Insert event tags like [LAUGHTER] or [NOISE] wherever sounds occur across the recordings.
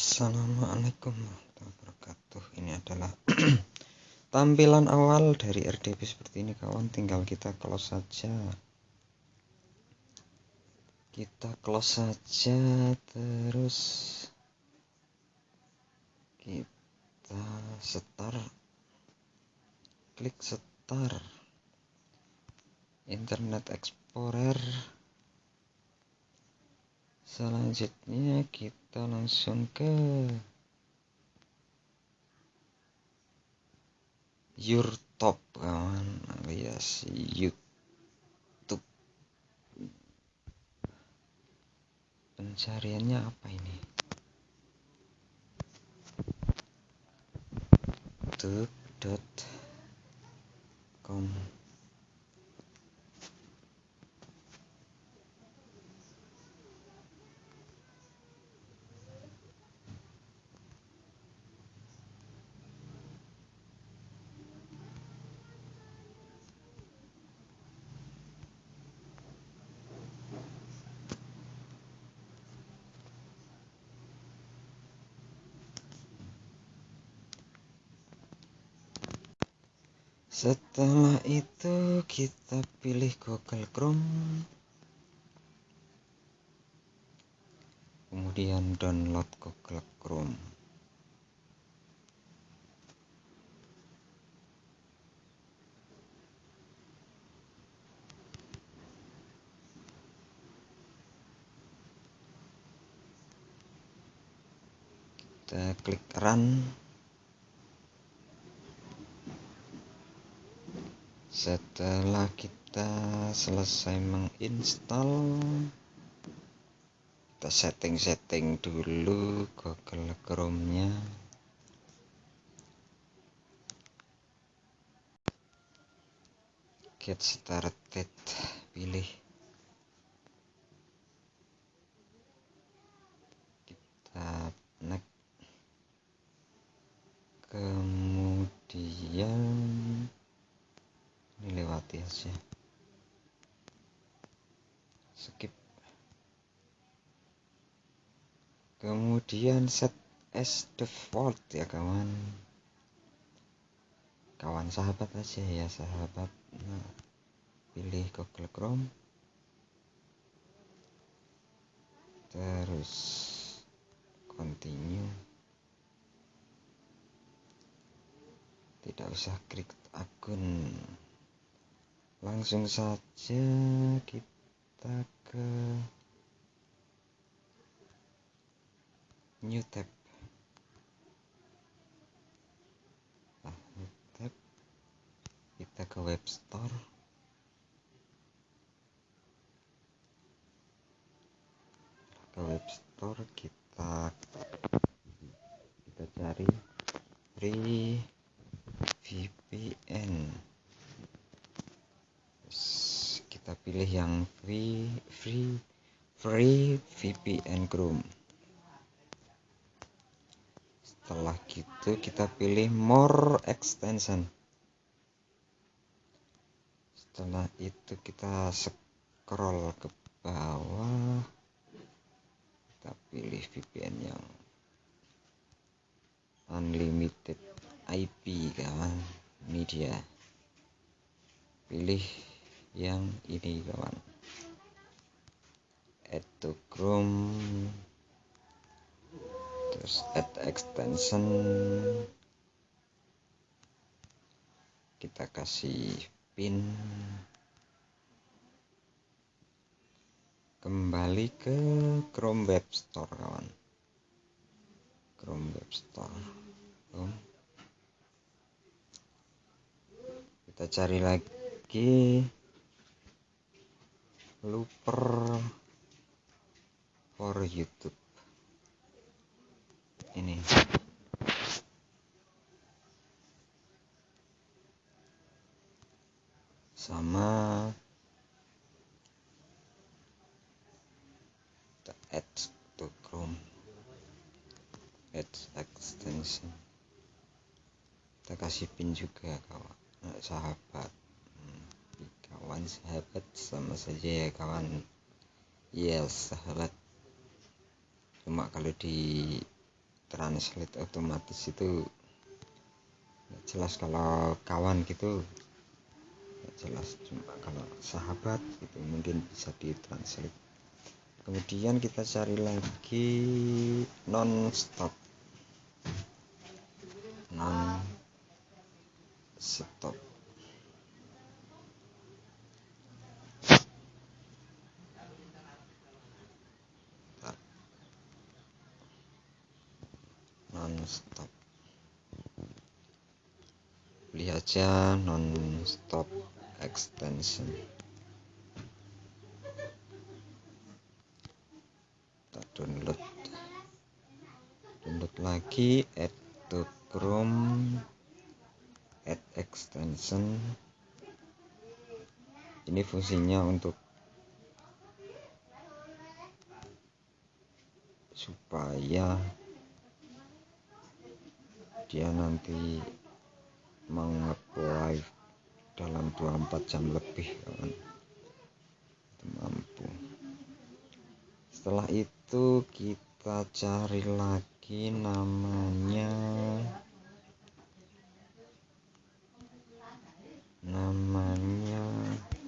Assalamualaikum warahmatullahi wabarakatuh. Ini adalah [CLEARS THROAT] tampilan awal dari RDP seperti ini kawan. Tinggal kita close saja. Kita close saja terus kita start klik start Internet Explorer. Selanjutnya kita langsung ke YouTube kawan alias YouTube. Pencariannya apa ini? Youtube.com setelah itu kita pilih Google Chrome. Kemudian download Google Chrome. Kita klik run setelah kita selesai menginstal kita setting-setting dulu Google Chrome nya get started pilih. Kita next. Kemudian aja skip. Kemudian set as default ya kawan. Kawan sahabat aja ya sahabat. Nah, pilih Google Chrome. Terus continue. Tidak usah klik akun langsung saja kita ke new tab. Nah, new tab. Kita ke web store. Ke web store kita kita cari free VPN kita pilih yang free free free VPN Chrome. Setelah gitu kita pilih more extension. Setelah itu kita scroll ke bawah. Kita pilih VPN yang unlimited IP kawan ini dia pilih yang ini kawan add to chrome. Terus add extension. Kita kasih pin. Kembali ke chrome web store kawan. Chrome web store. Kita cari lagi looper for YouTube. Ini. Sama kita add to Chrome. Add extension. Kita kasih pin juga kawan sahabat kawan sahabat sama saja ya kawan. Yes sahabat. Cuma kalau di translate otomatis itu jelas kalau kawan gitu. Jelas cuma kalau sahabat itu mungkin bisa ditranslate kemudian kita cari lagi non stop non stop non stop beli aja non stop extension. Kita download. Download lagi add to chrome add extension. Ini fungsinya untuk supaya dia nanti mengapply dalam 24 jam lebih kawan itu mampu. Setelah itu kita cari lagi namanya namanya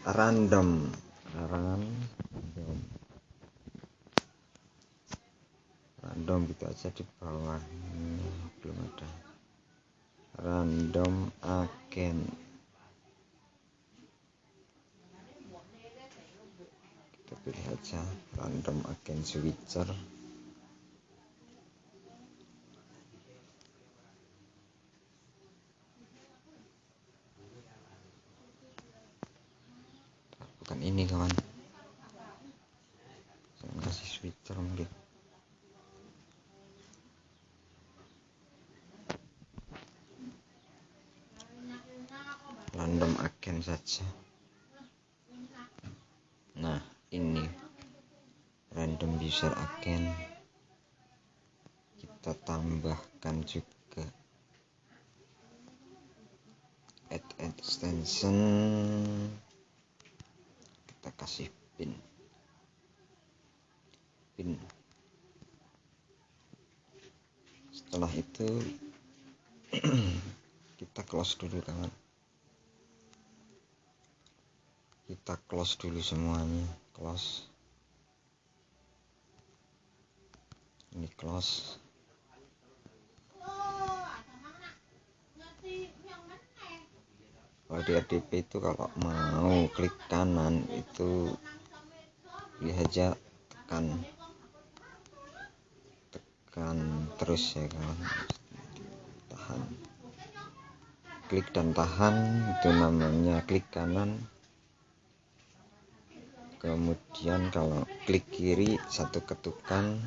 random. Random. Random gitu aja di bawahnya belum ada random agent kita pilih aja random agent switcher bukan ini kawan saya kasih switcher mungkin saja. Nah ini random user agent kita tambahkan juga add extension. Kita kasih pin. Pin. Setelah itu [CLEARS THROAT] kita close dulu kawan kita close dulu semuanya. Close. Ini close. Kalau di RDP itu kalau mau klik kanan itu lihat aja tekan tekan terus ya kawan tahan. Klik dan tahan itu namanya klik kanan kemudian kalau klik kiri satu ketukan.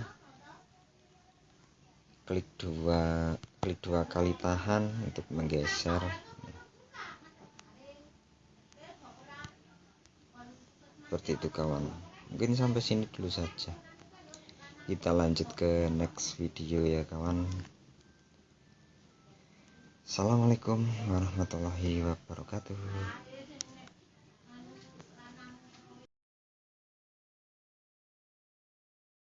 Klik dua klik dua kali tahan untuk menggeser. Seperti itu kawan. Mungkin sampai sini dulu saja. Kita lanjut ke next video ya kawan. Assalamualaikum warahmatullahi wabarakatuh